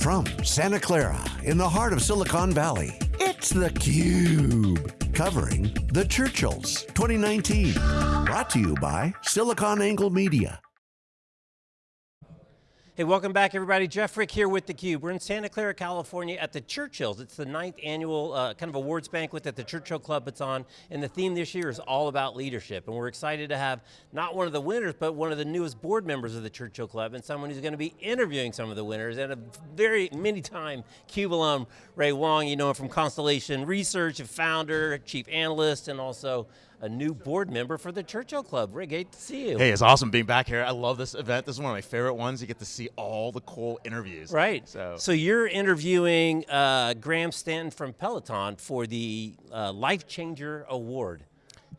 From Santa Clara, in the heart of Silicon Valley, it's theCUBE. Covering the Churchills 2019. Brought to you by SiliconANGLE Media. Hey, welcome back everybody. Jeff Frick here with theCUBE. We're in Santa Clara, California at the Churchills. It's the ninth annual uh, kind of awards banquet that the Churchill Club puts on, and the theme this year is all about leadership. And we're excited to have not one of the winners, but one of the newest board members of the Churchill Club, and someone who's going to be interviewing some of the winners, and a very many time CUBE alum, Ray Wang, you know him from Constellation Research, a founder, chief analyst, and also a new board member for the Churchill Club. Rick, great to see you. Hey, it's awesome being back here. I love this event. This is one of my favorite ones. You get to see all the cool interviews. Right. So, so you're interviewing uh, Graham Stanton from Peloton for the uh, Life Changer Award.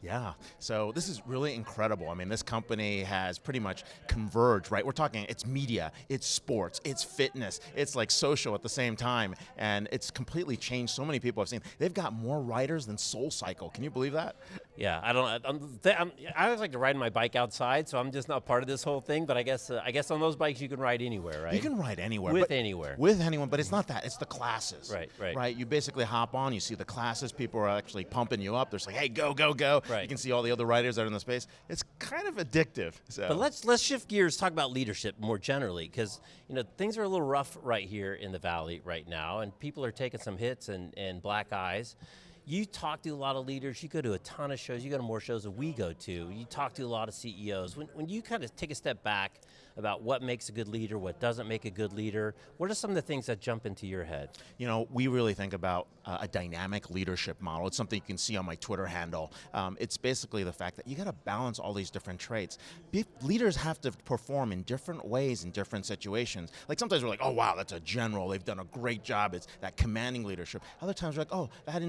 Yeah, so this is really incredible. I mean, this company has pretty much converged, right? We're talking, it's media, it's sports, it's fitness, it's like social at the same time, and it's completely changed so many people I've seen. They've got more riders than SoulCycle, can you believe that? Yeah, I don't, I'm, I'm, i always like to ride my bike outside, so I'm just not part of this whole thing, but I guess uh, I guess on those bikes you can ride anywhere, right? You can ride anywhere. With anywhere. With anyone, but it's not that, it's the classes. Right, right. Right, you basically hop on, you see the classes, people are actually pumping you up, they're like, hey, go, go, go. Right. You can see all the other riders that are in the space. It's kind of addictive. So. But let's let's shift gears, talk about leadership more generally, because you know things are a little rough right here in the valley right now, and people are taking some hits and, and black eyes. You talk to a lot of leaders, you go to a ton of shows, you go to more shows than we go to, you talk to a lot of CEOs. When, when you kind of take a step back about what makes a good leader, what doesn't make a good leader, what are some of the things that jump into your head? You know, we really think about uh, a dynamic leadership model. It's something you can see on my Twitter handle. Um, it's basically the fact that you got to balance all these different traits. Be leaders have to perform in different ways in different situations. Like sometimes we're like, oh wow, that's a general, they've done a great job, it's that commanding leadership. Other times we're like, oh, that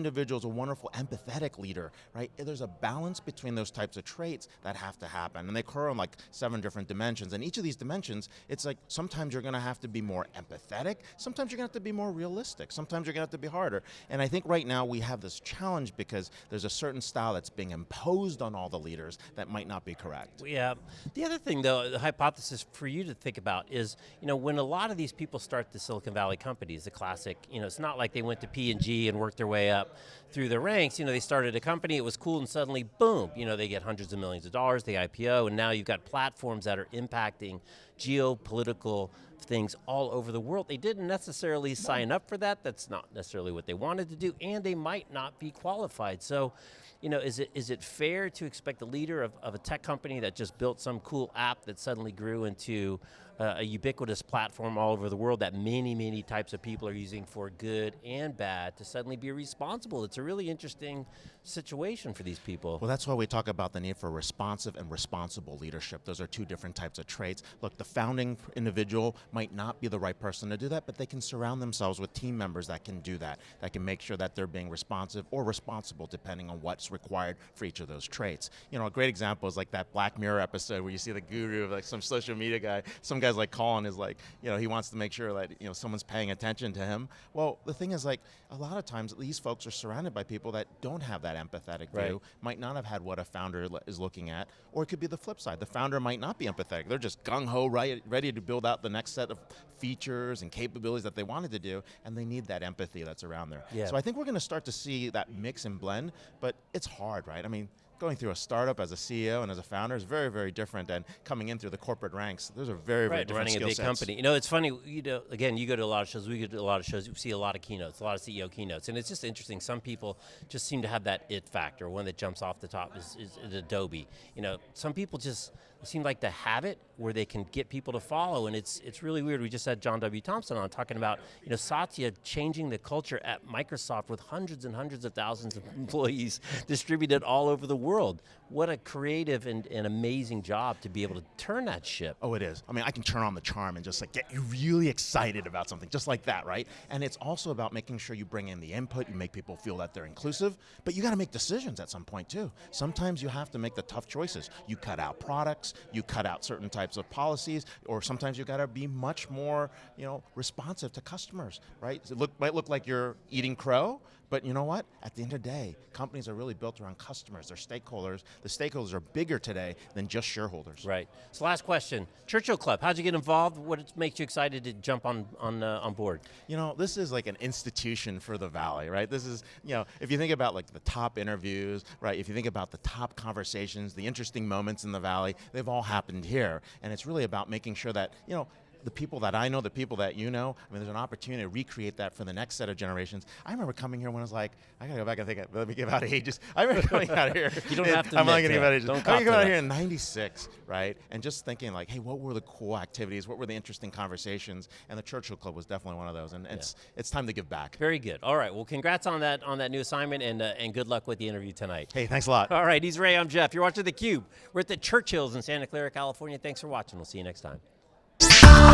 a wonderful empathetic leader, right? There's a balance between those types of traits that have to happen, and they occur on like seven different dimensions, and each of these dimensions, it's like sometimes you're going to have to be more empathetic, sometimes you're going to have to be more realistic, sometimes you're going to have to be harder, and I think right now we have this challenge because there's a certain style that's being imposed on all the leaders that might not be correct. Yeah, the other thing though, the hypothesis for you to think about is, you know, when a lot of these people start the Silicon Valley companies, the classic, you know, it's not like they went to P&G and worked their way up through the ranks, you know, they started a company, it was cool, and suddenly, boom, you know, they get hundreds of millions of dollars, they IPO, and now you've got platforms that are impacting geopolitical things all over the world. They didn't necessarily sign up for that, that's not necessarily what they wanted to do, and they might not be qualified. So, you know, is it is it fair to expect the leader of, of a tech company that just built some cool app that suddenly grew into uh, a ubiquitous platform all over the world that many, many types of people are using for good and bad to suddenly be responsible. It's a really interesting situation for these people. Well, that's why we talk about the need for responsive and responsible leadership. Those are two different types of traits. Look, the founding individual might not be the right person to do that, but they can surround themselves with team members that can do that, that can make sure that they're being responsive or responsible depending on what's required for each of those traits. You know, a great example is like that Black Mirror episode where you see the guru of like some social media guy, some guy's like Colin is like, you know, he wants to make sure that you know someone's paying attention to him. Well, the thing is like, a lot of times these folks are surrounded by people that don't have that empathetic right. view, might not have had what a founder is looking at, or it could be the flip side. The founder might not be empathetic. They're just gung-ho, right, ready to build out the next set of features and capabilities that they wanted to do, and they need that empathy that's around there. Yeah. So I think we're going to start to see that mix and blend, but it's hard, right? I mean, going through a startup as a CEO and as a founder is very, very different than coming in through the corporate ranks. Those are very, right, very different running a big sets. company. You know, it's funny, you know, again, you go to a lot of shows, we go to a lot of shows, you see a lot of keynotes, a lot of CEO keynotes, and it's just interesting, some people just seem to have that it factor. One that jumps off the top is, is, is Adobe. You know, some people just seem like to have it where they can get people to follow, and it's it's really weird. We just had John W. Thompson on talking about you know Satya changing the culture at Microsoft with hundreds and hundreds of thousands of employees distributed all over the world. What a creative and, and amazing job to be able to turn that ship. Oh, it is. I mean, I can turn on the charm and just like get you really excited about something, just like that, right? And it's also about making sure you bring in the input, you make people feel that they're inclusive, but you got to make decisions at some point too. Sometimes you have to make the tough choices. You cut out products, you cut out certain types of policies, or sometimes you got to be much more, you know, responsive to customers, right? It look, might look like you're eating crow, But you know what? At the end of the day, companies are really built around customers, their stakeholders. The stakeholders are bigger today than just shareholders. Right. So last question, Churchill Club, how'd you get involved? What makes you excited to jump on, on, uh, on board? You know, this is like an institution for the Valley, right? This is, you know, if you think about like the top interviews, right? If you think about the top conversations, the interesting moments in the Valley, they've all happened here. And it's really about making sure that, you know, the people that I know, the people that you know, I mean, there's an opportunity to recreate that for the next set of generations. I remember coming here when I was like, I gotta go back and think, let me give out ages. I remember coming out here. you don't have to I'm not gonna give out ages. Don't I remember out here in 96, right? And just thinking like, hey, what were the cool activities? What were the interesting conversations? And the Churchill Club was definitely one of those. And yeah. it's it's time to give back. Very good. All right, well, congrats on that on that new assignment and, uh, and good luck with the interview tonight. Hey, thanks a lot. All right, he's Ray, I'm Jeff. You're watching theCUBE. We're at the Churchills in Santa Clara, California. Thanks for watching. We'll see you next time.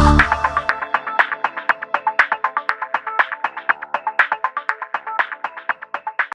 Wow.